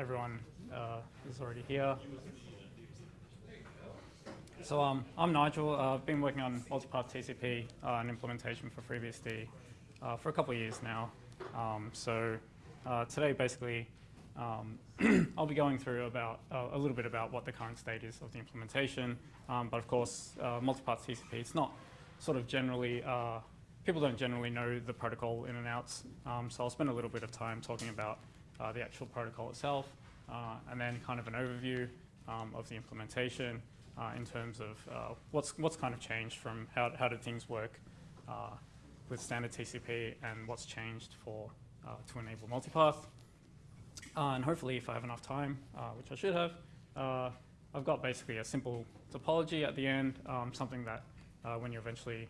everyone uh, is already here. So um, I'm Nigel. Uh, I've been working on multipath TCP uh, and implementation for FreeBSD uh, for a couple of years now. Um, so uh, today, basically, um, I'll be going through about uh, a little bit about what the current state is of the implementation. Um, but of course, multipath TCP, it's not sort of generally, people don't generally know the protocol in and outs. Um, so I'll spend a little bit of time talking about the actual protocol itself, and then kind of an overview um, of the implementation, uh, in terms of uh, what's, what's kind of changed from how, how did things work uh, with standard TCP and what's changed for uh, to enable multipath. Uh, and hopefully if I have enough time, uh, which I should have, I've got basically a simple topology at the end, um, something that when you eventually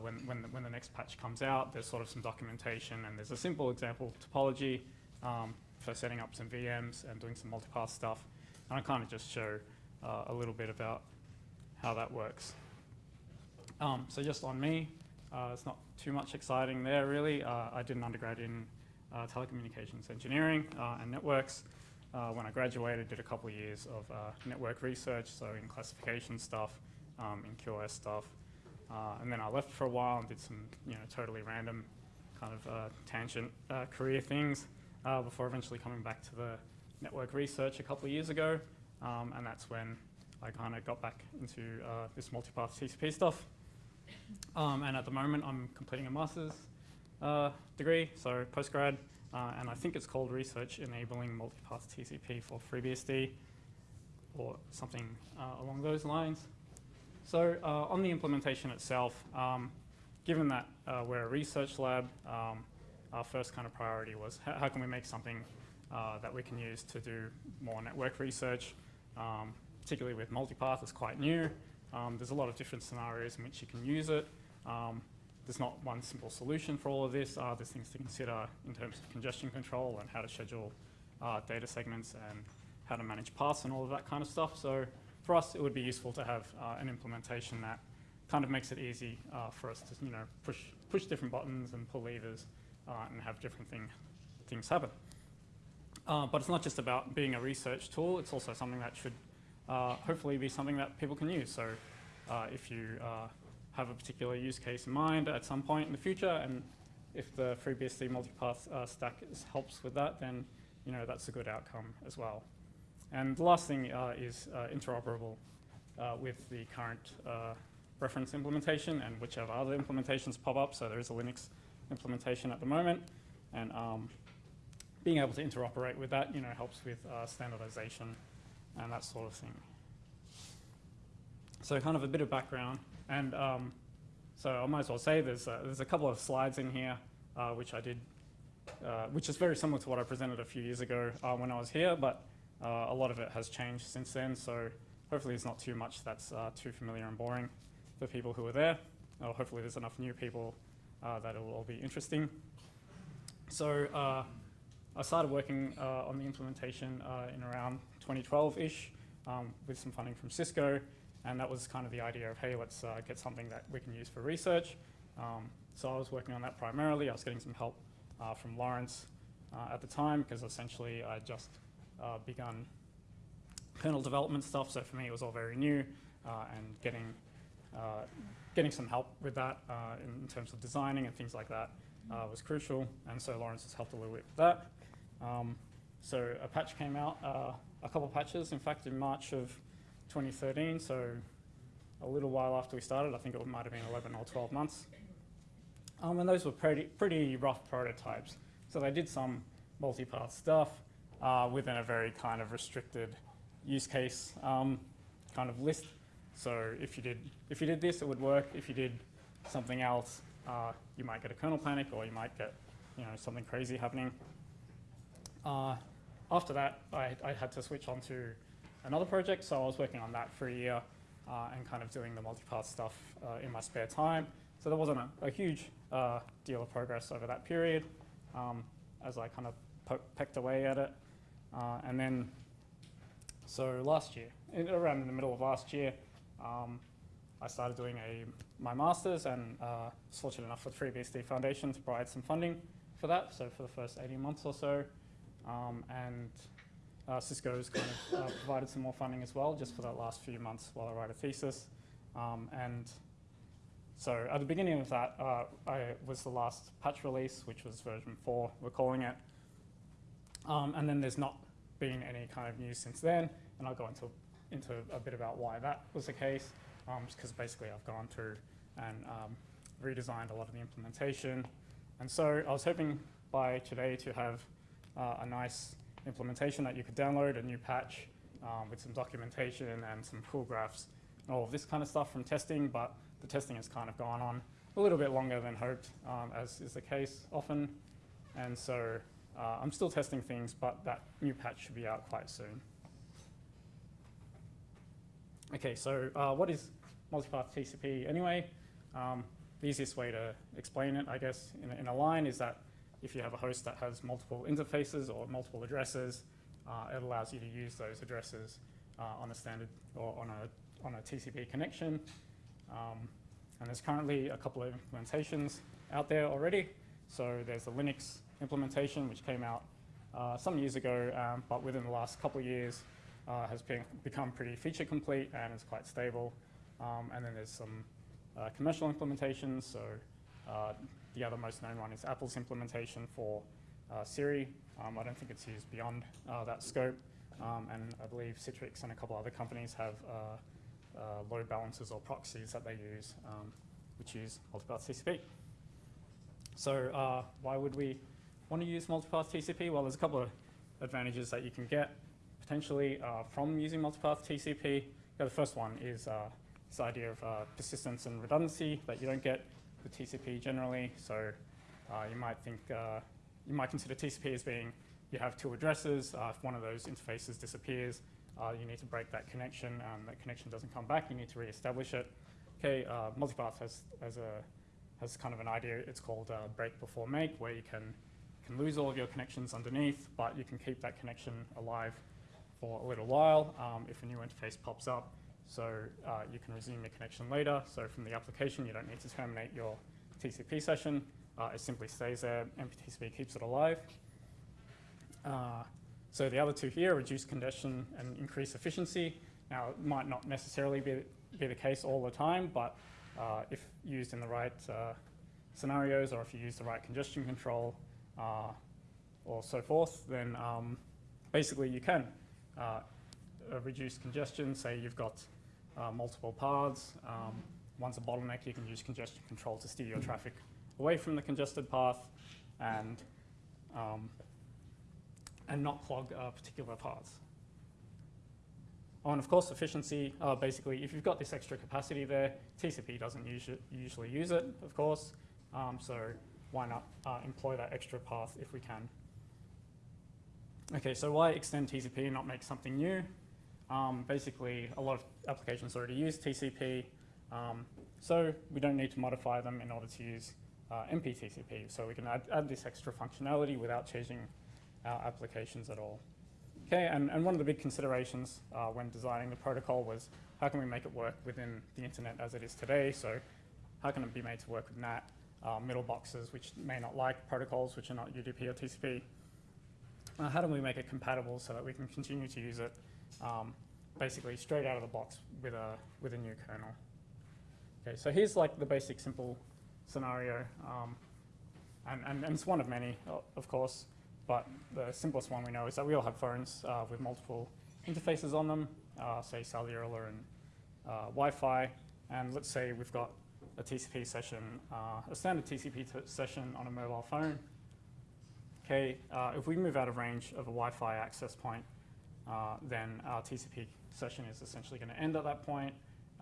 when, when, the, when the next patch comes out, there's sort of some documentation and there's a simple example topology um, for setting up some VMs and doing some multipath stuff. And I kind of just show uh, a little bit about how that works. Um, so just on me, uh, it's not too much exciting there really. Uh, I did an undergrad in uh, telecommunications engineering uh, and networks. Uh, when I graduated, did a couple of years of network research, so in classification stuff, um, in QoS stuff. and then I left for a while and did some you know, totally random kind of tangent career things before eventually coming back to the network research a couple of years ago. Um, and that's when I kind of got back into uh, this multipath TCP stuff. Um, and at the moment, I'm completing a master's uh, degree, so postgrad, uh, and I think it's called Research Enabling Multipath TCP for FreeBSD, or something uh, along those lines. So uh, on the implementation itself, um, given that uh, we're a research lab, um, our first kind of priority was how, can we make something that we can use to do more network research um, particularly with multipath, it's quite new. Um, there's a lot of different scenarios in which you can use it. Um, there's not one simple solution for all of this. Uh, there's things to consider in terms of congestion control and how to schedule uh, data segments and how to manage paths and all of that kind of stuff. So for us, it would be useful to have uh, an implementation that kind of makes it easy uh, for us to, you know, push, push different buttons and pull levers uh, and have different thing, things happen. Uh, but it's not just about being a research tool, it's also something that should uh, hopefully be something that people can use. So uh, if you uh, have a particular use case in mind at some point in the future, and if the FreeBSD multipath uh, stack is, helps with that, then you know that's a good outcome as well. And the last thing is interoperable with the current reference implementation and whichever other implementations pop up. So there is a Linux implementation at the moment. And um, being able to interoperate with that, you know, helps with uh, standardization and that sort of thing. So kind of a bit of background. And um, so I might as well say there's a, there's a couple of slides in here uh, which I did, uh, which is very similar to what I presented a few years ago uh, when I was here, but uh, a lot of it has changed since then. So hopefully it's not too much that's uh, too familiar and boring for people who are there. Or hopefully there's enough new people that it will all be interesting. So I started working uh, on the implementation uh, in around 2012-ish um, with some funding from Cisco, and that was kind of the idea of, hey, let's uh, get something that we can use for research. Um, so I was working on that primarily. I was getting some help uh, from Lawrence uh, at the time because essentially I just uh, begun kernel development stuff, so for me it was all very new, and getting, getting some help with that in terms of designing and things like that was crucial, and so Lawrence has helped a little bit with that. Um, so a patch came out, uh, a couple of patches, in fact, in March of 2013, so a little while after we started. I think it might have been 11 or 12 months. Um, and those were pretty, pretty rough prototypes. So they did some multi-path stuff uh, within a very kind of restricted use case um, kind of list. So if you did if you did this, it would work. If you did something else, uh, you might get a kernel panic, or you might get you know something crazy happening. Uh, after that, I, I, had to switch on to another project, so I was working on that for a year uh, and kind of doing the multipath stuff uh, in my spare time. So there wasn't a, a huge uh, deal of progress over that period um, as I kind of pecked away at it. Uh, and then, so last year, in, around in the middle of last year, um, I started doing a, my master's and uh, was fortunate enough for the FreeBSD Foundation to provide some funding for that. So for the first 18 months or so, um, and uh, Cisco's kind of uh, provided some more funding as well, just for that last few months while I write a thesis. Um, and so at the beginning of that uh, I was the last patch release, which was version 4, we're calling it. Um, and then there's not been any kind of news since then, and I'll go into, into a bit about why that was the case, um, because basically I've gone through and um, redesigned a lot of the implementation. And so I was hoping by today to have uh, a nice implementation that you could download, a new patch um, with some documentation and some cool graphs and all of this kind of stuff from testing, but the testing has kind of gone on a little bit longer than hoped, um, as is the case often. And so uh, I'm still testing things, but that new patch should be out quite soon. Okay, so uh, what is multipath TCP anyway? Um, the easiest way to explain it, I guess, in a, in a, line is that if you have a host that has multiple interfaces or multiple addresses, uh, it allows you to use those addresses uh, on a standard or on a, on a TCP connection. Um, and there's currently a couple of implementations out there already. So there's the Linux implementation, which came out uh, some years ago, um, but within the last couple of years uh, has been, become pretty feature complete and is quite stable. Um, and then there's some uh, commercial implementations. So uh, the other most known one is Apple's implementation for uh, Siri. Um, I don't think it's used beyond uh, that scope. Um, and I believe Citrix and a couple other companies have load balancers or proxies that they use, um, which use multipath TCP. So why would we want to use multipath TCP? Well, there's a couple of advantages that you can get potentially uh, from using multipath TCP. Yeah, the first one is uh, this idea of uh, persistence and redundancy that you don't get with TCP generally. So uh, you might think, uh, you might consider TCP as being you have two addresses. Uh, if one of those interfaces disappears, you need to break that connection. Um, that connection doesn't come back. You need to reestablish it. Okay, multipath has, has, a, has kind of an idea. It's called break before make, where you can can lose all of your connections underneath, but you can keep that connection alive for a little while um, if a new interface pops up. So uh, you can resume your connection later. So from the application, you don't need to terminate your TCP session. Uh, it simply stays there. MPTCP keeps it alive. Uh, so the other two here, reduce congestion and increase efficiency. Now, it might not necessarily be, be the case all the time, but uh, if used in the right uh, scenarios or if you use the right congestion control, uh, or so forth, then um, basically you can uh, reduce congestion. Say you've got uh, multiple paths. Um, one's a bottleneck, you can use congestion control to steer your traffic away from the congested path and, um, and not clog uh, particular paths. Oh, and of course, efficiency, uh, basically, if you've got this extra capacity there, TCP doesn't usually use it, of course. Um, so why not uh, employ that extra path if we can? Okay, so why extend TCP and not make something new? Um, basically, a lot of applications already use TCP, um, so we don't need to modify them in order to use uh, MPTCP. So we can add, add, this extra functionality without changing our applications at all. Okay, and, and one of the big considerations uh, when designing the protocol was how can we make it work within the internet as it is today? So how can it be made to work with NAT? uh, middle boxes which may not like protocols which are not UDP or TCP. Uh, how do we make it compatible so that we can continue to use it um, basically straight out of the box with a, with a new kernel? Okay, so here's like the basic simple scenario. Um, and, and, and, it's one of many, of course, but the simplest one we know is that we all have phones uh, with multiple interfaces on them, uh, say cellular and uh, Wi-Fi. And let's say we've got a TCP session, uh, a standard TCP session on a mobile phone. Okay, uh, if we move out of range of a Wi-Fi access point, uh, then our TCP session is essentially going to end at that point,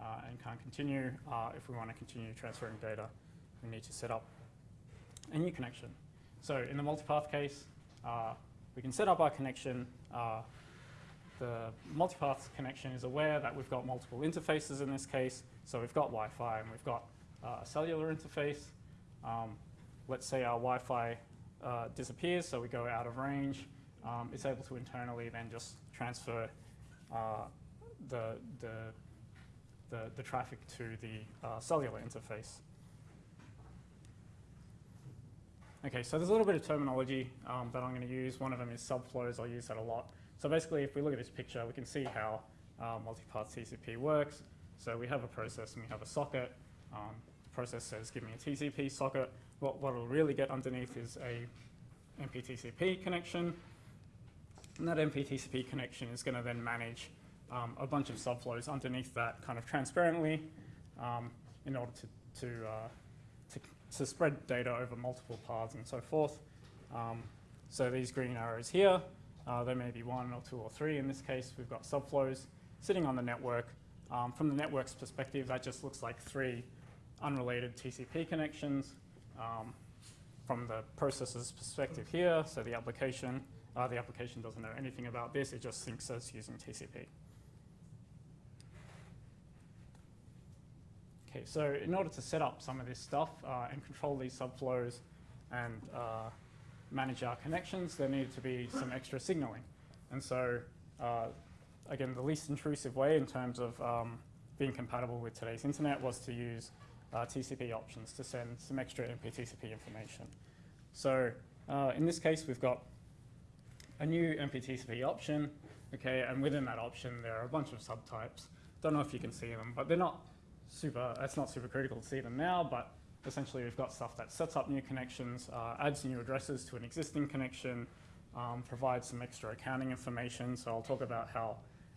uh, and can't continue. Uh, if we want to continue transferring data, we need to set up a new connection. So in the multipath case, uh, we can set up our connection. the multipath connection is aware that we've got multiple interfaces in this case. So we've got Wi-Fi and we've got uh, cellular interface. Um, let's say our Wi-Fi uh, disappears, so we go out of range. Um, it's able to internally then just transfer uh, the, the, the, the, traffic to the uh, cellular interface. Okay, so there's a little bit of terminology um, that I'm going to use. One of them is subflows. I'll use that a lot So basically, if we look at this picture, we can see how uh, TCP works. So we have a process and we have a socket. Um, the process says, give me a TCP socket. What, what it'll really get underneath is a MPTCP connection. And that MPTCP connection is going to then manage um, a bunch of subflows underneath that kind of transparently um, in order to, to, uh, to, to, spread data over multiple paths and so forth. Um, so these green arrows here, uh, there may be one or two or three. In this case, we've got subflows sitting on the network. Um, from the network's perspective, that just looks like three unrelated TCP connections. Um, from the processor's perspective here, so the application, uh, the application doesn't know anything about this, it just thinks it's using TCP. Okay, so in order to set up some of this stuff uh, and control these subflows and uh, manage our connections, there needed to be some extra signaling. And so, uh, again, the least intrusive way in terms of um, being compatible with today's internet was to use uh, TCP options to send some extra MPTCP information. So uh, in this case, we've got a new MPTCP option, okay, and within that option, there are a bunch of subtypes. Don't know if you can see them, but they're not super, it's not super critical to see them now, but essentially we've got stuff that sets up new connections, uh, adds new addresses to an existing connection, um, provides some extra accounting information. So I'll talk about how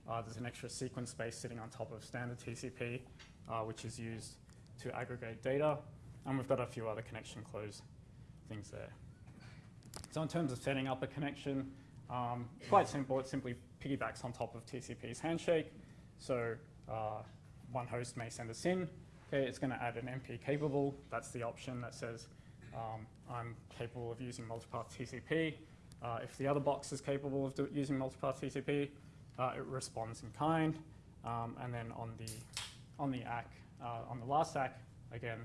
uh, there's an extra sequence space sitting on top of standard TCP, uh, which is used to aggregate data. And we've got a few other connection close things there. So in terms of setting up a connection, um, quite simple. It simply piggybacks on top of TCP's handshake. So uh, one host may send a SYN. Okay, it's going to add an MP capable. That's the option that says um, I'm capable of using multipath TCP. Uh, if the other box is capable of using multipath TCP, uh, it responds in kind. Um, and then on the on the ACK, on the last ACK, again,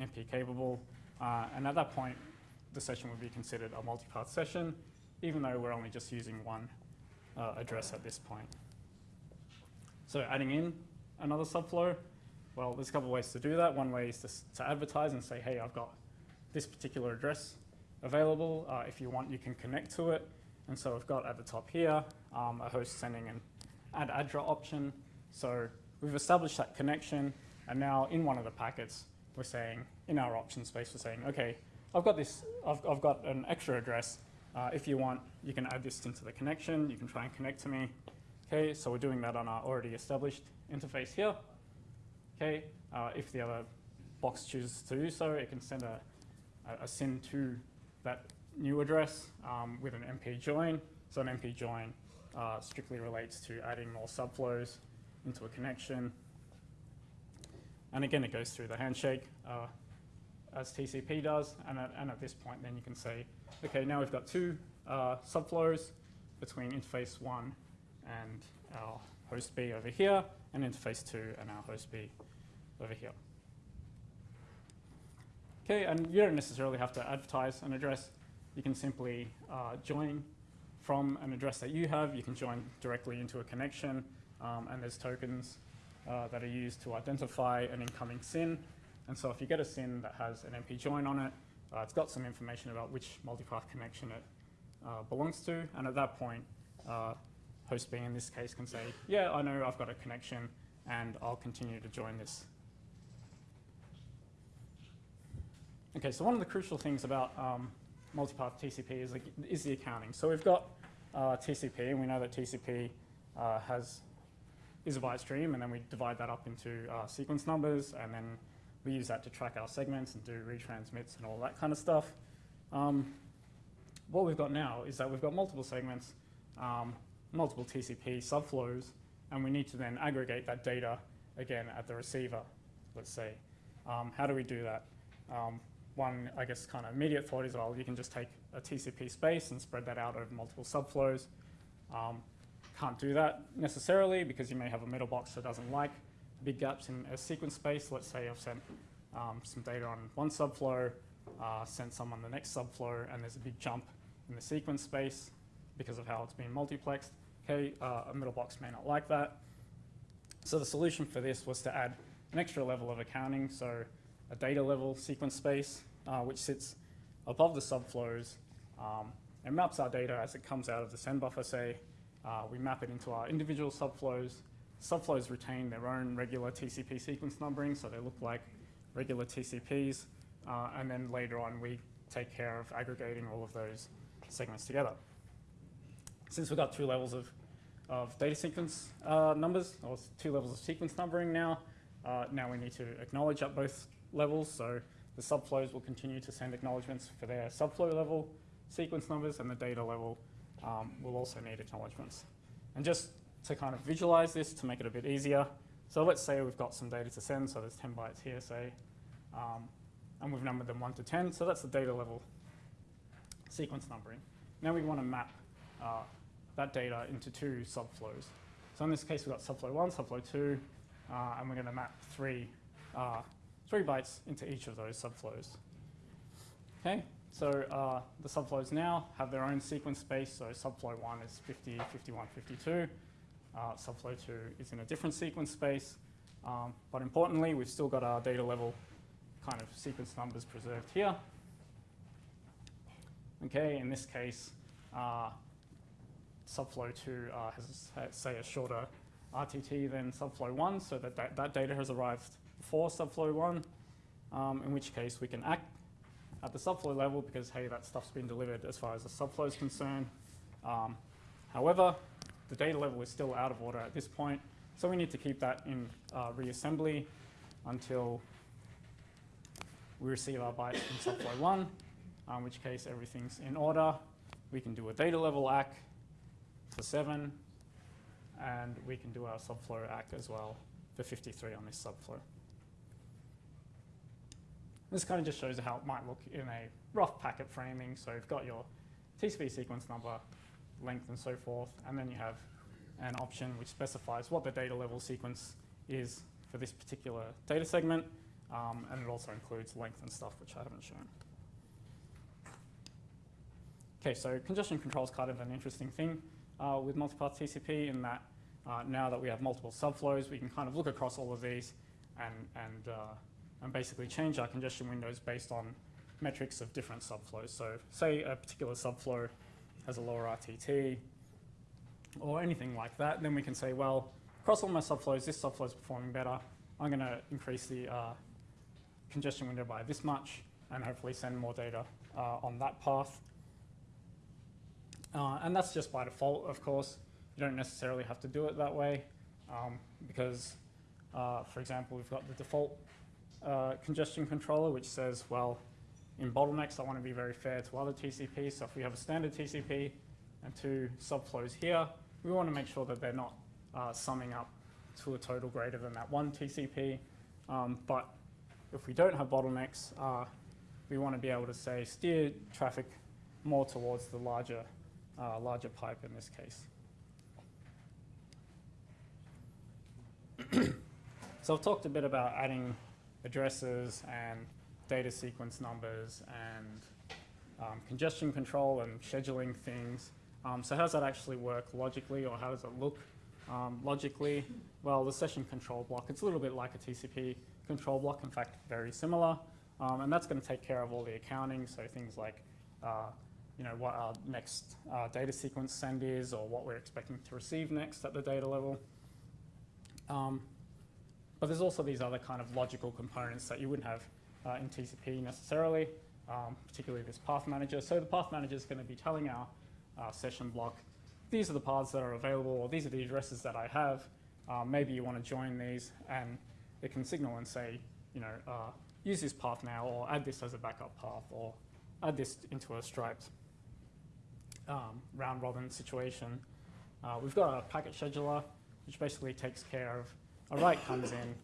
MP capable. Uh, and at that point, the session would be considered a multipath session, even though we're only just using one uh, address at this point. So adding in another subflow, well, there's a couple ways to do that. One way is to, to advertise and say, hey, I've got this particular address available. Uh, if you want, you can connect to it. And so we've got at the top here um, a host sending an add address option. So we've established that connection. And now in one of the packets, we're saying, in our option space, we're saying, okay, I've got this, I've, I've got an extra address. Uh, if you want, you can add this into the connection. You can try and connect to me. Okay, so we're doing that on our already established interface here. Okay, uh, if the other box chooses to do so, it can send a, a, a SYN to that new address um, with an MP join. So an MP join uh, strictly relates to adding more subflows into a connection. And again, it goes through the handshake. Uh, as TCP does. And at, and at this point, then you can say, okay, now we've got two uh, subflows between interface one and our host B over here, and interface two and our host B over here. Okay, and you don't necessarily have to advertise an address. You can simply uh, join from an address that you have. You can join directly into a connection, um, and there's tokens uh, that are used to identify an incoming SYN. And so if you get a SYN that has an MP join on it, uh, it's got some information about which multipath connection it uh, belongs to. And at that point, uh, host B in this case can say, yeah, I know I've got a connection and I'll continue to join this. Okay, so one of the crucial things about um, multipath TCP is, is the accounting. So we've got uh, TCP, and we know that TCP uh, has is a byte stream, and then we divide that up into uh, sequence numbers, and then we use that to track our segments and do retransmits and all that kind of stuff. Um, what we've got now is that we've got multiple segments, um, multiple TCP subflows, and we need to then aggregate that data again at the receiver, let's say. Um, how do we do that? Um, one, I guess, kind of immediate thought is, well, you can just take a TCP space and spread that out over multiple subflows. Um, can't do that necessarily because you may have a middle box that doesn't like big gaps in a sequence space. Let's say I've sent um, some data on one subflow, uh, sent some on the next subflow, and there's a big jump in the sequence space because of how it's been multiplexed. Okay, uh, a middle box may not like that. So the solution for this was to add an extra level of accounting, so a data level sequence space, uh, which sits above the subflows um, and maps our data as it comes out of the send buffer, say, Uh, we map it into our individual subflows. Subflows retain their own regular TCP sequence numbering, so they look like regular TCPs. Uh, and then later on, we take care of aggregating all of those segments together. Since we've got two levels of, of data sequence uh, numbers, or two levels of sequence numbering now, uh, now we need to acknowledge at both levels. So the subflows will continue to send acknowledgements for their subflow level sequence numbers, and the data level um, will also need acknowledgements. And just to kind of visualize this to make it a bit easier, so let's say we've got some data to send, so there's 10 bytes here, say, um, and we've numbered them 1 to 10, so that's the data level sequence numbering. Now we want to map uh, that data into two subflows. So in this case, we've got subflow 1, subflow 2, uh, and we're going to map three, uh, three bytes into each of those subflows. Okay, so uh, the subflows now have their own sequence space. So subflow 1 is 50, 51, 52. Uh, subflow 2 is in a different sequence space. Um, but importantly, we've still got our data level kind of sequence numbers preserved here. Okay, in this case, uh, subflow 2 uh, has, has, say, a shorter RTT than subflow 1, so that, that, that data has arrived before subflow 1, um, in which case we can act at the subflow level because, hey, that stuff's been delivered as far as the subflow is concerned. Um, however, the data level is still out of order at this point, so we need to keep that in uh, reassembly until we receive our bytes from subflow 1, uh, in which case everything's in order. We can do a data level ACK for 7, and we can do our subflow ACK as well for 53 on this subflow. This kind of just shows how it might look in a rough packet framing. So you've got your TCP sequence number, length, and so forth, and then you have an option which specifies what the data level sequence is for this particular data segment, um, and it also includes length and stuff, which I haven't shown. Okay, so congestion control is kind of an interesting thing uh, with multipath TCP in that uh, now that we have multiple subflows, we can kind of look across all of these and, and, uh, and basically change our congestion windows based on metrics of different subflows. So say a particular subflow has a lower RTT or anything like that, then we can say, well, across all my subflows, this subflow is performing better. I'm going to increase the uh, congestion window by this much and hopefully send more data uh, on that path. Uh, and that's just by default, of course. You don't necessarily have to do it that way um, because, uh, for example, we've got the default uh, congestion controller, which says, well, in bottlenecks, I want to be very fair to other TCPs. So if we have a standard TCP and two subflows here, we want to make sure that they're not uh, summing up to a total greater than that one TCP. Um, but if we don't have bottlenecks, uh, we want to be able to say steer traffic more towards the larger, uh, larger pipe in this case. so I've talked a bit about adding addresses and data sequence numbers and um, congestion control and scheduling things. Um, so how does that actually work logically or how does it look um, logically? Well, the session control block, it's a little bit like a TCP control block, in fact, very similar. Um, and that's going to take care of all the accounting, so things like uh, you know, what our next uh, data sequence send is or what we're expecting to receive next at the data level. Um, but there's also these other kind of logical components that you wouldn't have uh, in TCP necessarily, um, particularly this path manager. So the path manager is going to be telling our uh, session block, these are the paths that are available, or these are the addresses that I have. Um, maybe you want to join these, and it can signal and say, you know, uh, use this path now, or add this as a backup path, or add this into a striped um, round robin situation. Uh, we've got a packet scheduler, which basically takes care of a write comes in,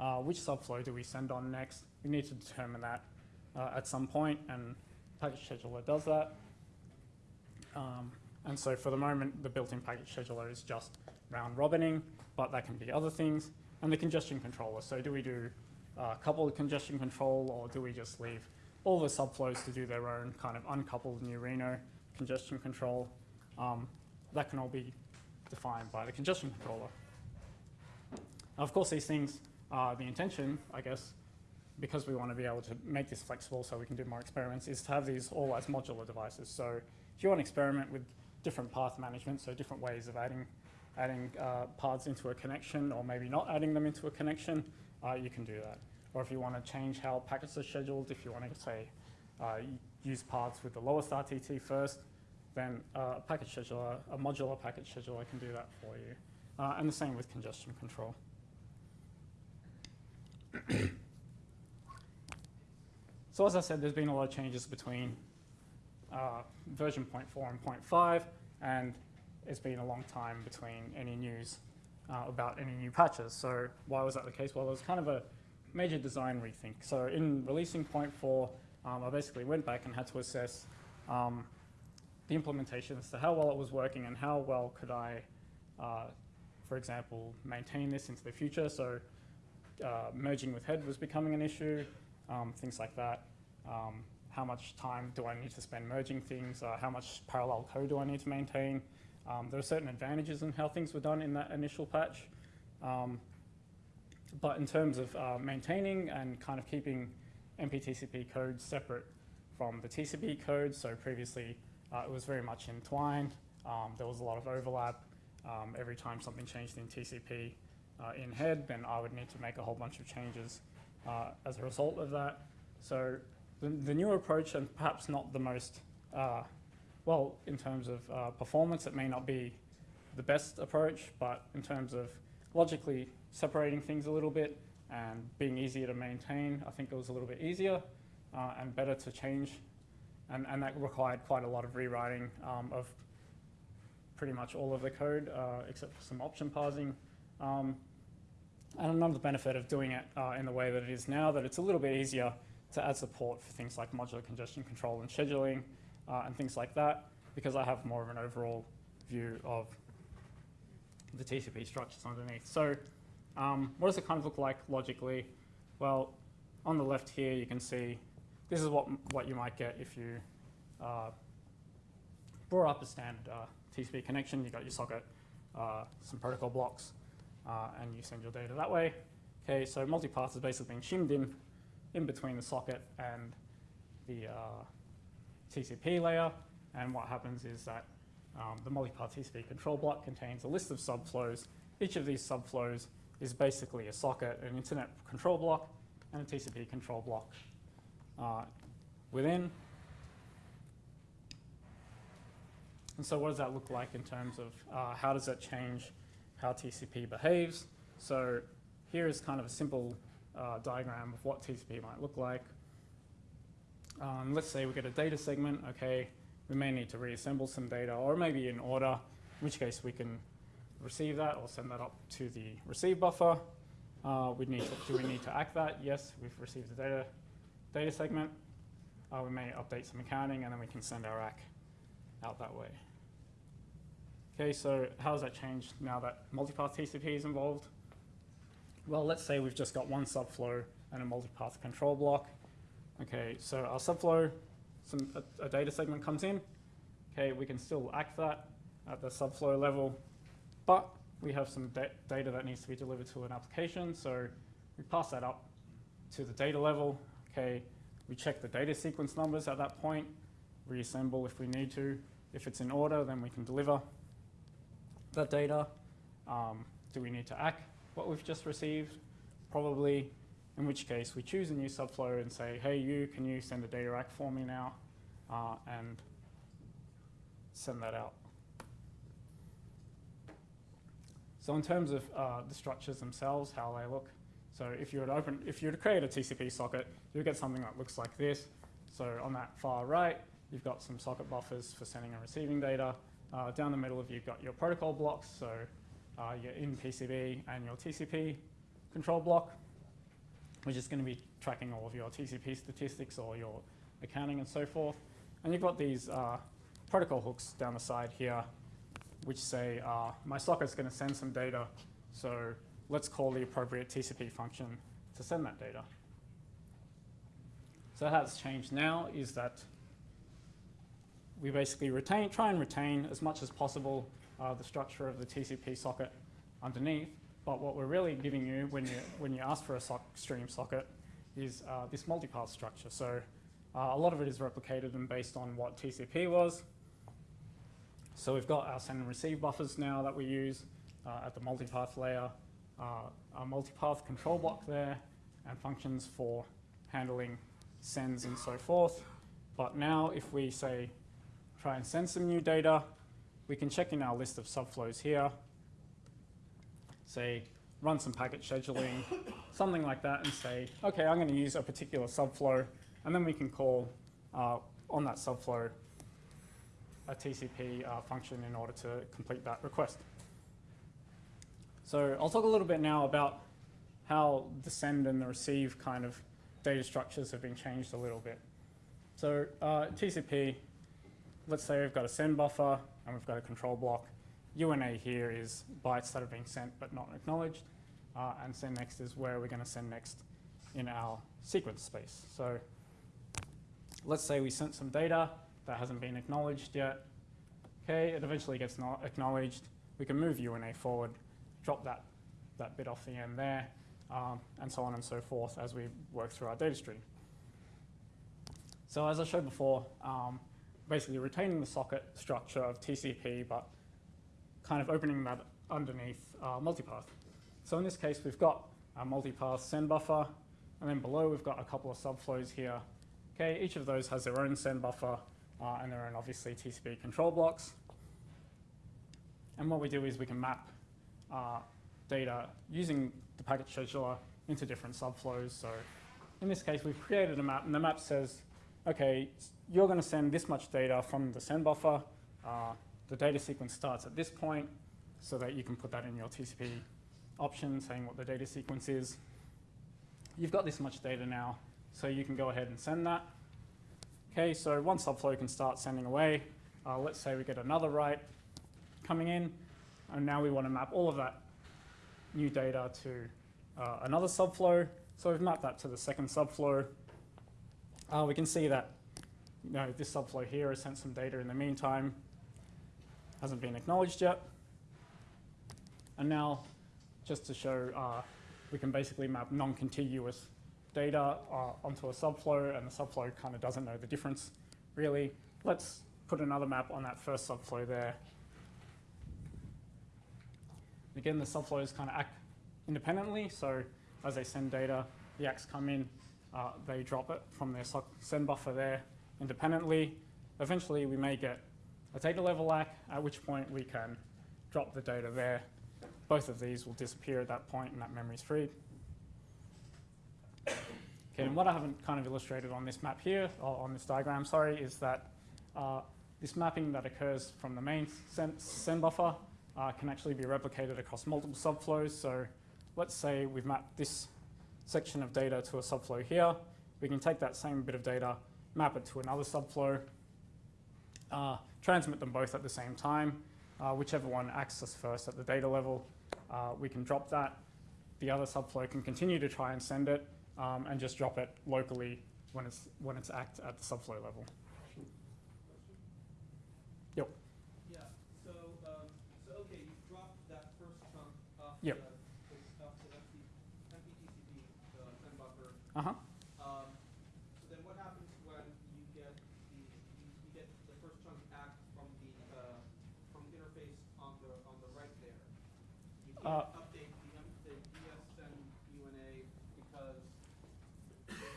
uh, which subflow do we send on next? We need to determine that uh, at some point, and packet scheduler does that. Um, and so for the moment, the built-in packet scheduler is just round robining, but that can be other things. And the congestion controller. So do we do uh, coupled congestion control, or do we just leave all the subflows to do their own kind of uncoupled NewReno congestion control? Um, that can all be defined by the congestion controller. Of course, these things are the intention, I guess, because we want to be able to make this flexible so we can do more experiments, is to have these all as modular devices. So if you want to experiment with different path management, so different ways of adding, adding uh, paths into a connection or maybe not adding them into a connection, uh, you can do that. Or if you want to change how packets are scheduled, if you want to say uh, use paths with the lowest RTT first, then uh, a packet scheduler, a modular packet scheduler can do that for you. Uh, and the same with congestion control. so as I said, there's been a lot of changes between uh, version 0.4 and 0.5, and it's been a long time between any news uh, about any new patches. So why was that the case? Well, it was kind of a major design rethink. So in releasing 0.4, um, I basically went back and had to assess um, the implementation as to how well it was working and how well could I, uh, for example, maintain this into the future. So uh, merging with head was becoming an issue, um, things like that. Um, how much time do I need to spend merging things? Uh, how much parallel code do I need to maintain? Um, there are certain advantages in how things were done in that initial patch. Um, but in terms of uh, maintaining and kind of keeping MPTCP code separate from the TCP code, so previously uh, it was very much entwined. Um, there was a lot of overlap. Every time something changed in TCP uh, in head, then I would need to make a whole bunch of changes uh, as a result of that. So the, the new approach, and perhaps not the most, uh, well, in terms of uh, performance, it may not be the best approach, but in terms of logically separating things a little bit and being easier to maintain, I think it was a little bit easier uh, and better to change. And, and that required quite a lot of rewriting um, of pretty much all of the code, uh, except for some option parsing. Um, and another benefit of doing it uh, in the way that it is now, that it's a little bit easier to add support for things like modular congestion control and scheduling uh, and things like that, because I have more of an overall view of the TCP structures underneath. So um, what does it kind of look like logically? Well, on the left here, you can see this is what, what you might get if you uh, brought up a standard uh, TCP connection. You've got your socket, uh, some protocol blocks, uh, and you send your data that way. Okay, so multipath is basically being shimmed in in between the socket and the uh, TCP layer. And what happens is that um, the multipath TCP control block contains a list of subflows. Each of these subflows is basically a socket, an internet control block, and a TCP control block uh, within. And so what does that look like in terms of uh, how does that change how TCP behaves? So here is kind of a simple uh, diagram of what TCP might look like. Um, let's say we get a data segment, okay, we may need to reassemble some data or maybe in order, in which case we can receive that or send that up to the receive buffer. Uh, we need to, do we need to ACK that? Yes, we've received the data, data segment. Uh, we may update some accounting and then we can send our ACK out that way. Okay, so how does that change now that multipath TCP is involved? Well, let's say we've just got one subflow and a multipath control block. Okay, so our subflow, some, a, a data segment comes in. Okay, we can still act that at the subflow level, but we have some da data that needs to be delivered to an application. So we pass that up to the data level. Okay, we check the data sequence numbers at that point, reassemble if we need to. If it's in order, then we can deliver that data. Um, do we need to ACK what we've just received? Probably, in which case we choose a new subflow and say, hey, you, can you send a data ACK for me now? Uh, and send that out. So in terms of uh, the structures themselves, how they look, so if you were to open, if you were to create a TCP socket, you get something that looks like this. So on that far right, you've got some socket buffers for sending and receiving data. Uh, down the middle, of you've got your protocol blocks, so uh, your in PCB and your TCP control block, which is going to be tracking all of your TCP statistics or your accounting and so forth. And you've got these uh, protocol hooks down the side here, which say uh, my socket's going to send some data, so let's call the appropriate TCP function to send that data. So how it's changed now is that we basically retain, try and retain as much as possible uh, the structure of the TCP socket underneath. But what we're really giving you when you, when you ask for a sock stream socket is uh, this multipath structure. So uh, a lot of it is replicated and based on what TCP was. So we've got our send and receive buffers now that we use uh, at the multipath layer, uh, our multipath control block there, and functions for handling sends and so forth. But now if we say try and send some new data, we can check in our list of subflows here, say run some packet scheduling, something like that, and say, okay, I'm going to use a particular subflow, and then we can call uh, on that subflow a TCP uh, function in order to complete that request. So I'll talk a little bit now about how the send and the receive kind of data structures have been changed a little bit. So uh, TCP, let's say we've got a send buffer and we've got a control block. UNA here is bytes that are being sent but not acknowledged. Uh, and send next is where we're going to send next in our sequence space. So let's say we sent some data that hasn't been acknowledged yet. Okay, it eventually gets not acknowledged. We can move UNA forward, drop that, that bit off the end there, um, and so on and so forth as we work through our data stream. So as I showed before, um, basically retaining the socket structure of TCP, but kind of opening that underneath uh, multipath. So in this case, we've got a multipath send buffer, and then below we've got a couple of subflows here. Okay, each of those has their own send buffer uh, and their own obviously TCP control blocks. And what we do is we can map uh, data using the packet scheduler into different subflows. So in this case, we've created a map, and the map says, okay, you're going to send this much data from the send buffer. Uh, the data sequence starts at this point so that you can put that in your TCP option saying what the data sequence is. You've got this much data now, so you can go ahead and send that. Okay, so one subflow can start sending away. Uh, let's say we get another write coming in, and now we want to map all of that new data to uh, another subflow. So we've mapped that to the second subflow. Uh, we can see that you know, this subflow here has sent some data in the meantime, hasn't been acknowledged yet. And now just to show uh, we can basically map non-contiguous data uh, onto a subflow, and the subflow kind of doesn't know the difference, really. Let's put another map on that first subflow there. Again, the subflows kind of act independently, so as they send data, the ACKs come in, uh, they drop it from their send buffer there independently. Eventually, we may get a data level lack, at which point we can drop the data there both of these will disappear at that point and that memory is freed. Okay, and what I haven't kind of illustrated on this map here, or on this diagram, sorry, is that uh, this mapping that occurs from the main send, send buffer uh, can actually be replicated across multiple subflows. So let's say we've mapped this section of data to a subflow here. We can take that same bit of data, map it to another subflow, uh, transmit them both at the same time, uh, whichever one accesses first at the data level uh, we can drop that. The other subflow can continue to try and send it um, and just drop it locally when it's, when it's act at the subflow level. Yep. Yeah, so, um, so okay, you dropped that first chunk off Yep. the, off the empty, empty TCP, the send buffer. Uh-huh. Um, so then what happens when you get the, you, you get the first chunk act from the, uh, from the interface on the, on the right there? You Uh, update the, M- the UNA because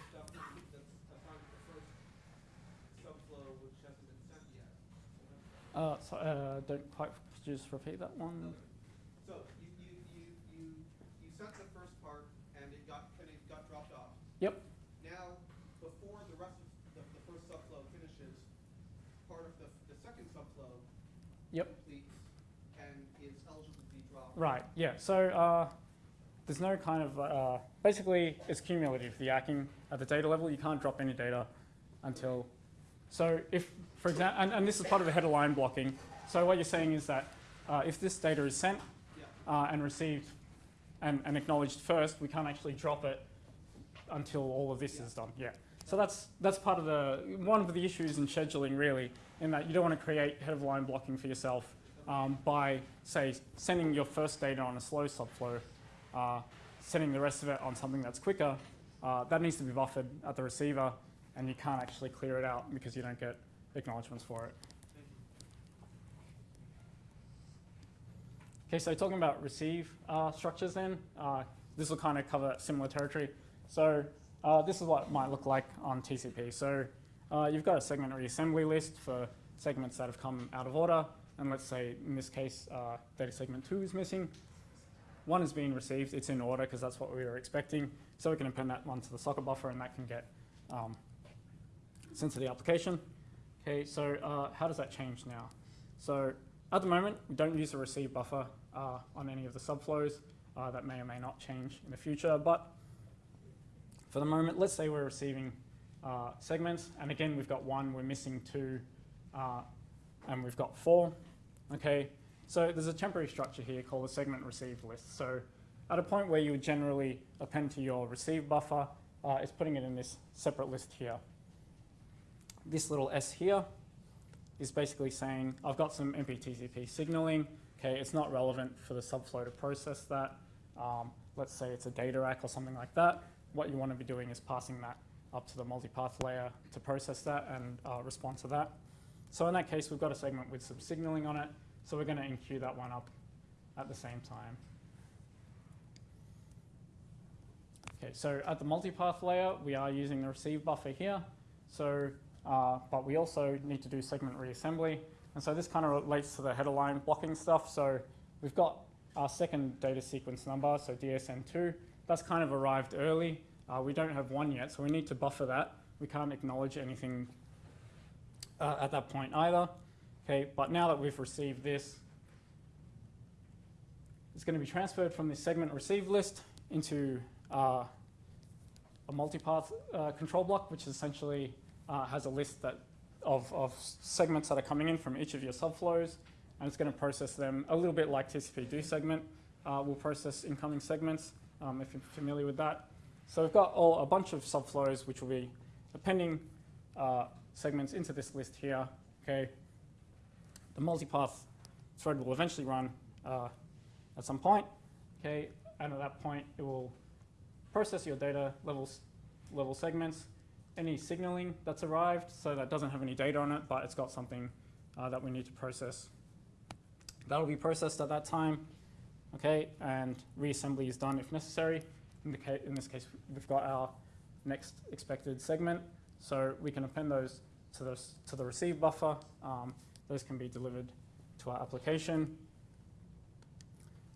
stuff that's, that's assigned to the first subflow which hasn't been sent yet. Uh, so, uh, don't quite, just repeat that one? So you, you, you, you, you sent the first part and it got, and it got dropped off. Yep. Now, before the rest of the, the first subflow finishes, part of the, the second subflow Yep. completes and is eligible to be dropped. Right, yeah. So uh, there's no kind of, uh, basically it's cumulative, the acking at the data level. You can't drop any data until, so if, for example, and, and this is part of the head of line blocking. So what you're saying is that uh, if this data is sent Yeah. uh, and received and, and acknowledged first, we can't actually drop it until all of this Yeah. is done. Yeah. So that's that's part of the one of the issues in scheduling really, in that you don't want to create head of line blocking for yourself um, by say sending your first data on a slow subflow, uh, sending the rest of it on something that's quicker. Uh, that needs to be buffered at the receiver, and you can't actually clear it out because you don't get acknowledgements for it. Okay, so talking about receive uh, structures then, uh, this will kind of cover similar territory. So uh, this is what it might look like on TCP. So uh, you've got a segment reassembly list for segments that have come out of order. And let's say in this case, uh, data segment two is missing. One is being received, it's in order because that's what we were expecting. So we can append that one to the socket buffer and that can get um, sent to the application. Okay, so uh, how does that change now? So at the moment, we don't use a receive buffer uh, on any of the subflows. Uh, that may or may not change in the future, but for the moment, let's say we're receiving uh, segments, and again, we've got one, we're missing two, uh, and we've got four. Okay, so there's a temporary structure here called a segment received list. So at a point where you would generally append to your receive buffer, uh, it's putting it in this separate list here. This little S here is basically saying, I've got some MPTCP signaling. Okay, it's not relevant for the subflow to process that. Um, let's say it's a data ACK or something like that. What you want to be doing is passing that up to the multipath layer to process that and uh, respond to that. So in that case, we've got a segment with some signaling on it. So we're going to enqueue that one up at the same time. Okay, so at the multipath layer, we are using the receive buffer here. So, uh, but we also need to do segment reassembly. And so this kind of relates to the head of line blocking stuff. So we've got our second data sequence number, so DSN2. That's kind of arrived early. Uh, we don't have one yet, so we need to buffer that. We can't acknowledge anything uh, at that point either. Okay, but now that we've received this, it's going to be transferred from the segment receive list into uh, a multipath uh, control block, which essentially uh, has a list that of, of segments that are coming in from each of your subflows, and it's going to process them a little bit like TCP do segment uh, will process incoming segments, um, if you're familiar with that. So we've got all, a bunch of subflows which will be appending uh, segments into this list here. Okay, the multipath thread will eventually run uh, at some point. Okay, and at that point it will process your data levels, level segments, any signaling that's arrived, so that doesn't have any data on it, but it's got something uh, that we need to process. That'll be processed at that time, okay, and reassembly is done if necessary. In, in this case, we've got our next expected segment, so we can append those to the, to the receive buffer. Um, those can be delivered to our application.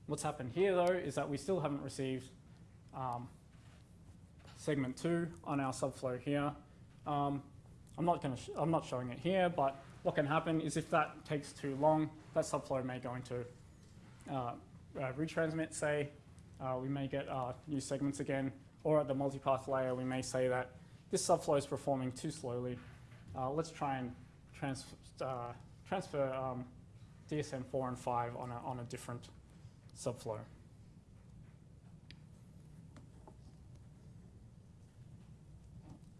What's happened here, though, is that we still haven't received um, segment two on our subflow here. Um, I'm not to, I'm not showing it here, but what can happen is if that takes too long, that subflow may go into uh, retransmit, say, uh, we may get uh, new segments again, or at the multipath layer, we may say that this subflow is performing too slowly. Uh, let's try and trans uh, transfer um, DSN 4 and 5 on a, on a different subflow.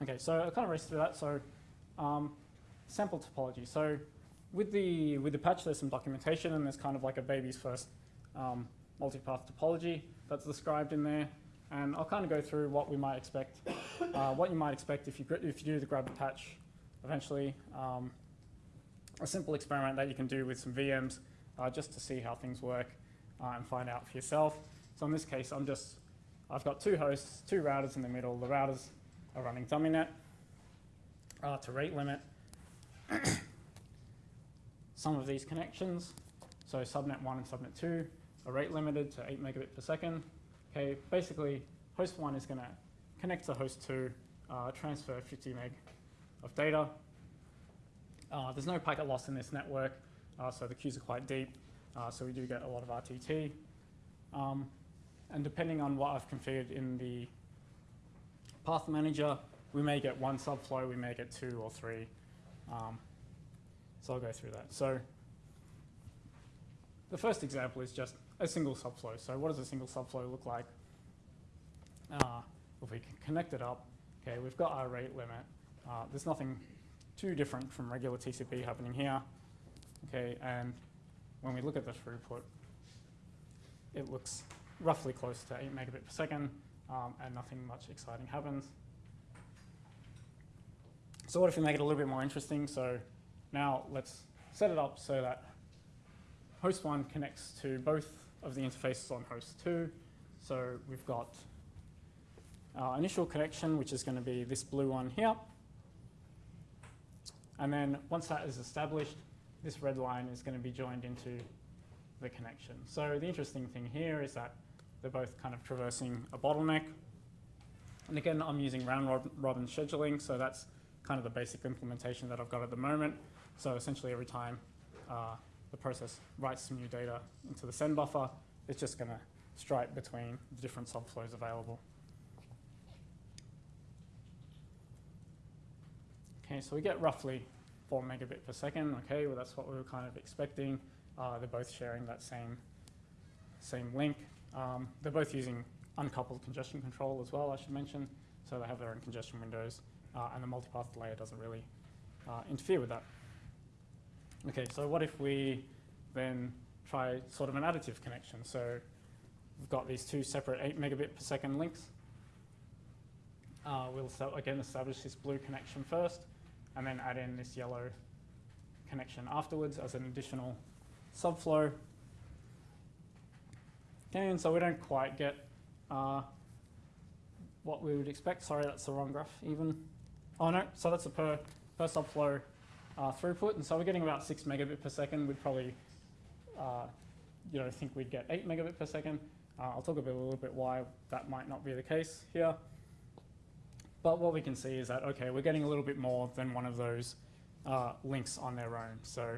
Okay, so I kind of raced through that. So um, sample topology. So with the with the patch, there's some documentation, and there's kind of like a baby's first um, multipath topology that's described in there. And I'll kind of go through what we might expect, uh, what you might expect if you if you do the grab the patch eventually. Um, a simple experiment that you can do with some VMs uh, just to see how things work uh, and find out for yourself. So in this case, I'm just I've got two hosts, two routers in the middle. The routers are running DummyNet uh, to rate limit some of these connections. So subnet 1 and subnet 2 are rate limited to 8 megabit per second. Okay, basically, host 1 is going to connect to host 2, uh, transfer 50 meg of data. Uh, there's no packet loss in this network, uh, so the queues are quite deep, uh, so we do get a lot of RTT. Um, and depending on what I've configured in the path manager, we may get one subflow, we may get two or three. Um, so I'll go through that. So the first example is just a single subflow. So what does a single subflow look like? Uh, if we can connect it up, okay, we've got our rate limit. Uh, there's nothing too different from regular TCP happening here. Okay, and when we look at the throughput, it looks roughly close to 8 megabit per second, um, and nothing much exciting happens. So what if we make it a little bit more interesting? So now let's set it up so that host one connects to both of the interfaces on host 2. So we've got our initial connection, which is going to be this blue one here. And then once that is established, this red line is going to be joined into the connection. So the interesting thing here is that they're both kind of traversing a bottleneck. And again, I'm using round rob- robin scheduling, so that's kind of the basic implementation that I've got at the moment. So essentially every time uh, the process writes some new data into the send buffer, it's just going to stripe between the different subflows available. Okay, so we get roughly 4 megabit per second. Okay, well that's what we were kind of expecting. Uh, they're both sharing that same same link. Um, they're both using uncoupled congestion control as well, I should mention. So they have their own congestion windows, uh, and the multipath layer doesn't really uh, interfere with that. Okay, so what if we then try sort of an additive connection? So we've got these two separate 8 megabit per second links. Uh, we'll again establish this blue connection first, and then add in this yellow connection afterwards as an additional subflow. Okay, and so we don't quite get uh, what we would expect. Sorry, that's the wrong graph even. Oh no, so that's a per, per subflow uh, throughput, and so we're getting about six megabit per second. We'd probably, uh, you know, think we'd get eight megabit per second. Uh, I'll talk a, bit, a little bit why that might not be the case here. But what we can see is that, okay, we're getting a little bit more than one of those uh, links on their own. So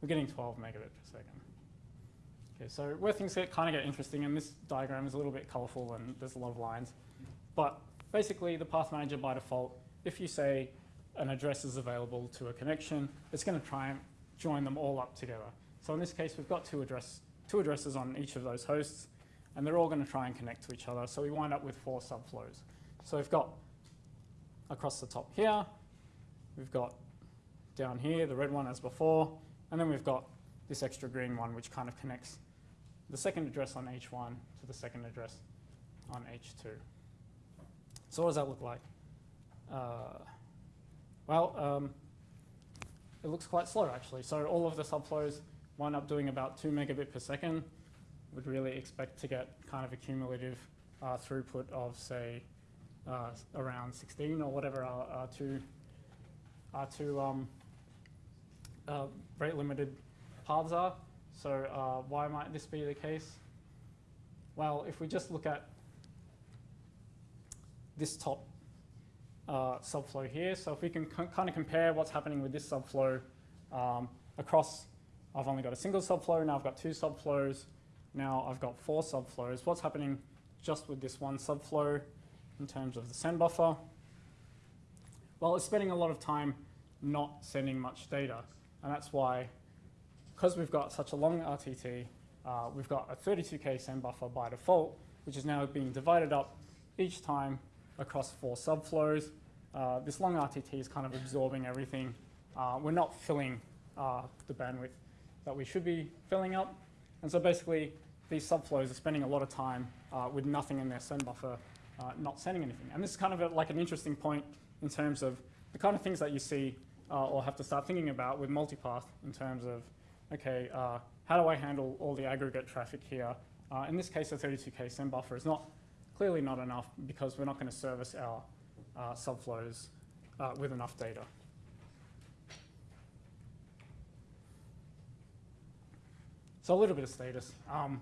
we're getting 12 megabit per second. Okay, so where things get kind of get interesting, and this diagram is a little bit colorful and there's a lot of lines, but basically the path manager by default, if you say an address is available to a connection, it's going to try and join them all up together. So in this case, we've got two, address, two addresses on each of those hosts, and they're all going to try and connect to each other. So we wind up with four subflows. So we've got across the top here, we've got down here, the red one as before, and then we've got this extra green one which kind of connects the second address on H1 to the second address on H2. So what does that look like? Uh, well, um, it looks quite slow actually. So all of the subflows wind up doing about 2 megabit per second. Would really expect to get kind of a cumulative uh, throughput of say uh, around 16 or whatever our, two, our two um, uh, rate limited paths are. So uh, why might this be the case? Well, if we just look at this top uh, subflow here, so if we can kind of compare what's happening with this subflow um, across, I've only got a single subflow, now I've got two subflows, now I've got four subflows. What's happening just with this one subflow in terms of the send buffer? Well, it's spending a lot of time not sending much data, and that's why because we've got such a long RTT, uh, we've got a 32K send buffer by default, which is now being divided up each time across four subflows. Uh, this long RTT is kind of absorbing everything. Uh, we're not filling uh, the bandwidth that we should be filling up. And so basically, these subflows are spending a lot of time uh, with nothing in their send buffer, uh, not sending anything. And this is kind of a, like an interesting point in terms of the kind of things that you see or have to start thinking about with multipath in terms of okay, uh, how do I handle all the aggregate traffic here? Uh, in this case, the 32K send buffer is not clearly not enough because we're not going to service our uh, subflows uh, with enough data. So a little bit of status. Um,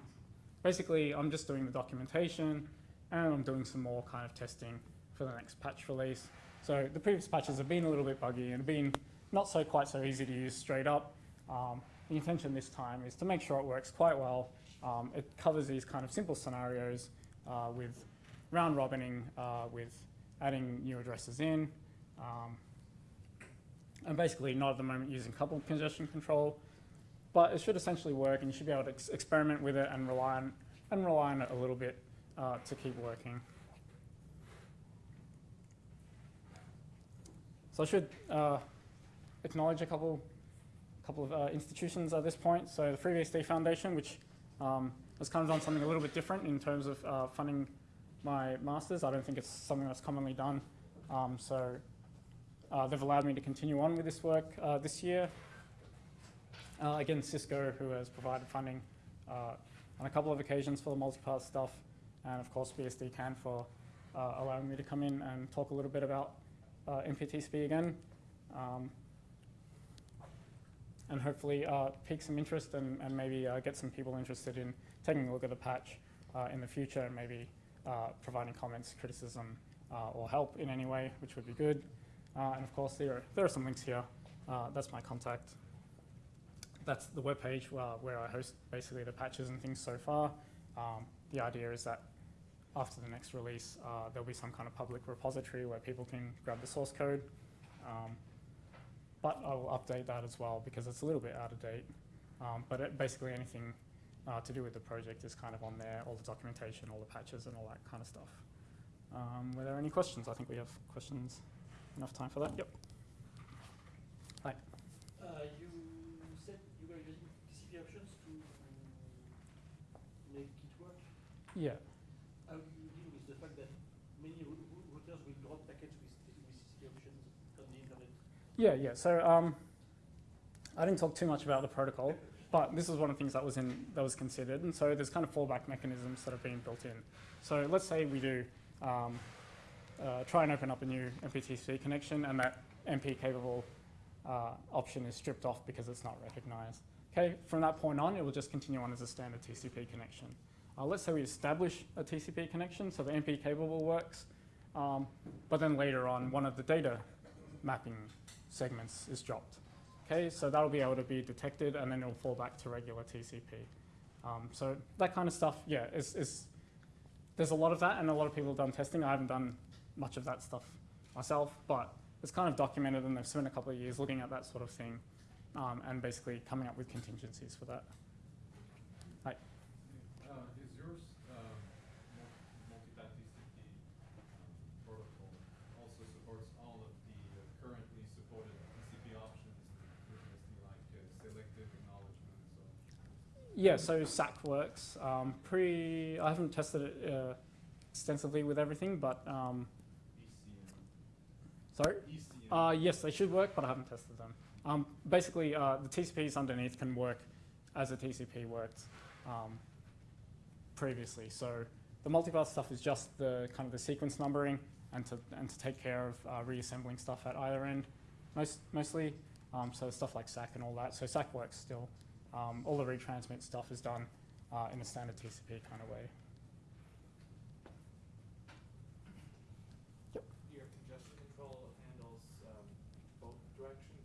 basically, I'm just doing the documentation and I'm doing some more kind of testing for the next patch release. So the previous patches have been a little bit buggy and been not so quite so easy to use straight up. Um, the intention this time is to make sure it works quite well. Um, it covers these kind of simple scenarios uh, with round robining, uh, with adding new addresses in, um, and basically not at the moment using coupled congestion control. But it should essentially work, and you should be able to ex experiment with it and rely on and rely on it a little bit uh, to keep working. So I should uh, acknowledge a couple couple of uh, institutions at this point. So the FreeBSD Foundation, which um, has kind of done something a little bit different in terms of uh, funding my master's. I don't think it's something that's commonly done. Um, so uh, they've allowed me to continue on with this work uh, this year. Uh, again, Cisco, who has provided funding uh, on a couple of occasions for the multipath stuff, and of course BSDCan for uh, allowing me to come in and talk a little bit about MPTCP again. Um, and hopefully uh, pique some interest and, and maybe uh, get some people interested in taking a look at the patch uh, in the future and maybe uh, providing comments, criticism, uh, or help in any way, which would be good. And of course, there are, there are some links here. That's my contact. That's the webpage uh, where I host basically the patches and things so far. Um, the idea is that after the next release, there'll be some kind of public repository where people can grab the source code. Um, but I will update that as well because it's a little bit out of date. Um, but it, basically anything uh, to do with the project is kind of on there, all the documentation, all the patches and all that kind of stuff. Um, were there any questions? I think we have questions. Enough time for that? Yep. Uh, you said you were using TCP options to make it work. Yeah. How do you deal with the fact that many rou- rou- routers will drop packets with, t- with TCP options on the internet? Yeah, yeah. So um, I didn't talk too much about the protocol, but this is one of the things that was in that was considered, and so there's kind of fallback mechanisms that have been built in. So let's say we do um, uh, try and open up a new MPTC connection, and that MP capable uh, option is stripped off because it's not recognized. Okay, from that point on, it will just continue on as a standard TCP connection. Uh, let's say we establish a TCP connection, so the MP capable works, um, but then later on, one of the data mapping segments is dropped. Okay, so that'll be able to be detected and then it'll fall back to regular TCP. Um, so that kind of stuff, yeah, is, is, there's a lot of that and a lot of people have done testing. I haven't done much of that stuff myself, but it's kind of documented and they've spent a couple of years looking at that sort of thing um, and basically coming up with contingencies for that. Uh, is yours, um, mul- multi-path TCP um, protocol also supports all of the uh, currently supported TCP options, previously like uh, selective acknowledgements or? Yeah, so SACK works. Um, pre, I haven't tested it uh, extensively with everything, but um, ECN? sorry? Uh, yes, they should work, but I haven't tested them. Um, basically, uh, the TCPs underneath can work as a TCP worked um, previously. So the multipath stuff is just the kind of the sequence numbering and to, and to take care of uh, reassembling stuff at either end, most, mostly. Um, so stuff like SACK and all that. So SACK works still. Um, all the retransmit stuff is done uh, in a standard TCP kind of way. Your congestion control handles um, both directions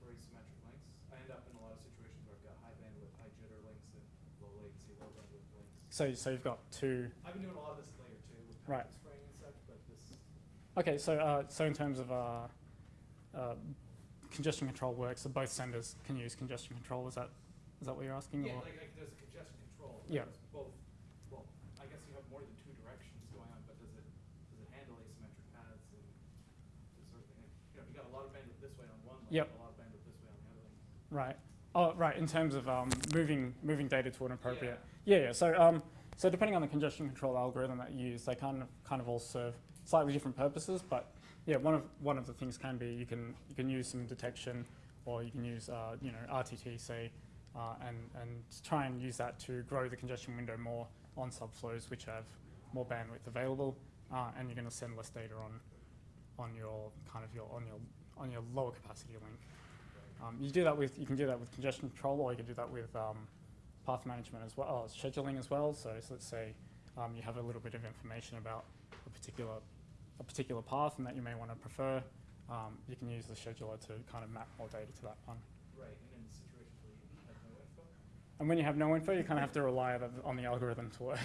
for asymmetric links. I end up in a lot of situations where I've got high bandwidth, high jitter links and low latency, low bandwidth links. So, so you've got two I've been doing a lot of this layer two with Right. packet spraying and such, but this, Okay, so uh, so in terms of uh, uh, congestion control works, so both senders can use congestion control. Is that is that what you're asking? yeah, or- like, like there's a congestion control. Yeah. Both, well, I guess you have more than two directions going on, but does it, does it handle asymmetric paths and this sort of thing? You know, you got a lot of bandwidth this way on one link, Yep. a lot of bandwidth this way on the other link. Right. Oh, right. In terms of um, moving moving data to an appropriate. Yeah. Yeah. So um, so depending on the congestion control algorithm that you use, they kind of kind of all serve slightly different purposes. But yeah, one of one of the things can be you can you can use some detection, or you can use uh, you know RTT say, uh, and and try and use that to grow the congestion window more on subflows which have more bandwidth available, uh, and you're going to send less data on on your kind of your on your on your lower capacity link. Um, you do that with you can do that with congestion control, or you can do that with um, path management as well, oh, scheduling as well. So, so let's say um, you have a little bit of information about a particular a particular path, and that you may want to prefer. Um, you can use the scheduler to kind of map more data to that one. Right, and in situations where you have no info. And when you have no info, you kind of have to rely on the algorithm to work.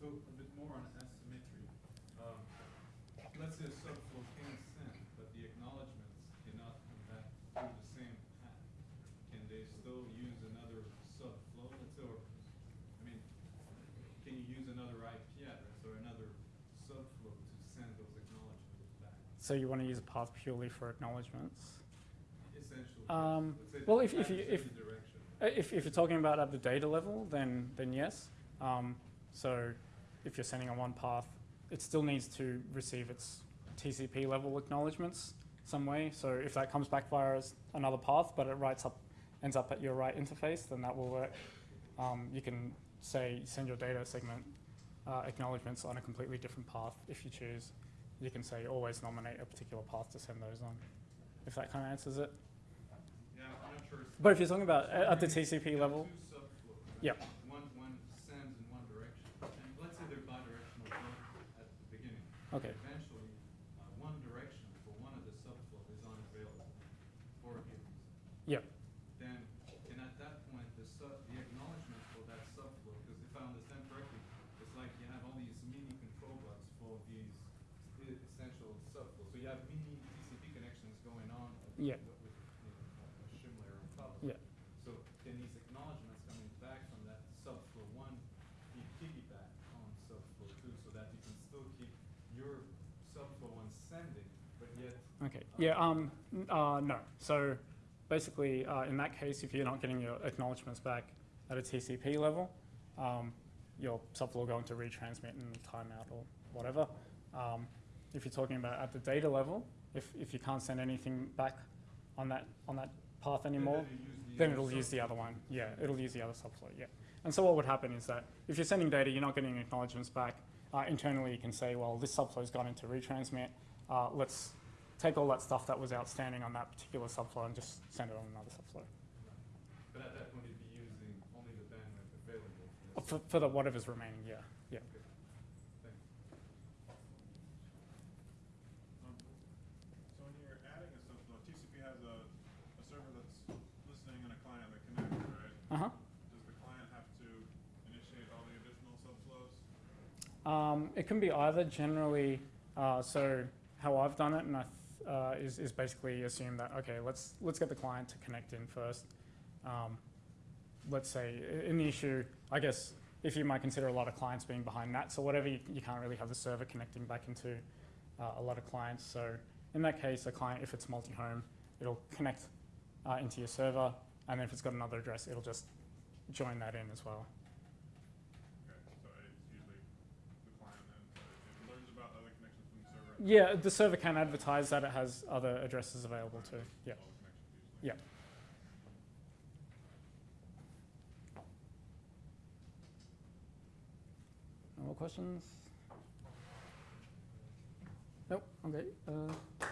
So a bit more on asymmetry. Um, let's say a subflow can send, but the acknowledgements cannot come back through the same path. Can they still use another subflow, let's say, or, I mean, can you use another IP address or another subflow to send those acknowledgements back? So you want to use a path purely for acknowledgements. Essentially, Um, yes. Well, if- if you- if-. Uh, If, if you're talking about at the data level, then, then yes. Um, so if you're sending on one path, it still needs to receive its TCP level acknowledgements some way. So if that comes back via another path, but it writes up ends up at your right interface, then that will work. Um, you can say send your data segment uh, acknowledgements on a completely different path if you choose. You can say always nominate a particular path to send those on, if that kind of answers it. Yeah, I'm not sure. But if you're talking about at at the TCP level, subflows. One, one sends in one direction, and let's say they're bidirectional at the beginning. okay, Eventually, uh, one direction for one of the subflow is unavailable for a given reason. Yep. Then, and at that point, the sub, the acknowledgement for that subflow, because if I understand correctly, it's like you have all these mini control bugs for these e- essential subflows. So you have mini TCP connections going on with, Yeah. with, with, you know, a shim layer on top of Yeah. it. So then these acknowledgements coming back from that subflow one, you piggyback on subflow two, so that you can still keep your subflow one sending, but yet okay, yeah, um, uh, no. So basically, uh, in that case, if you're not getting your acknowledgements back at a TCP level, um, your subflow will go into retransmit and timeout or whatever. Um, if you're talking about at the data level, if, if you can't send anything back on that on that path anymore, then the then it'll use the other one. Yeah, it'll use the other subflow. Yeah. And so what would happen is that if you're sending data, you're not getting acknowledgements back. Uh, internally, you can say, well, this subflow's gone into retransmit. Uh, let's take all that stuff that was outstanding on that particular subflow and just send it on another subflow But at that point, you'd be using only the bandwidth available for this. for, for the whatever's remaining. Yeah. Yeah. Um, So when you're adding a subflow, TCP has a, a server that's listening and a client that connects, right? Uh huh. Does the client have to initiate all the additional subflows? Um, it can be either. Generally, uh, so how I've done it, and I th- uh, is is basically assume that okay, let's let's get the client to connect in first. Um, let's say the issue, I guess if you might consider a lot of clients being behind that, so whatever you, you can't really have the server connecting back into uh, a lot of clients. So in that case, a client, if it's multi-home, it'll connect uh, into your server, and then if it's got another address, it'll just join that in as well. Okay, so it's usually the client then, so it- it learns about other connections from the server. and Yeah, the server can advertise that it has other addresses available too. Yeah. Yeah. No more questions? Nope. Okay. Uh,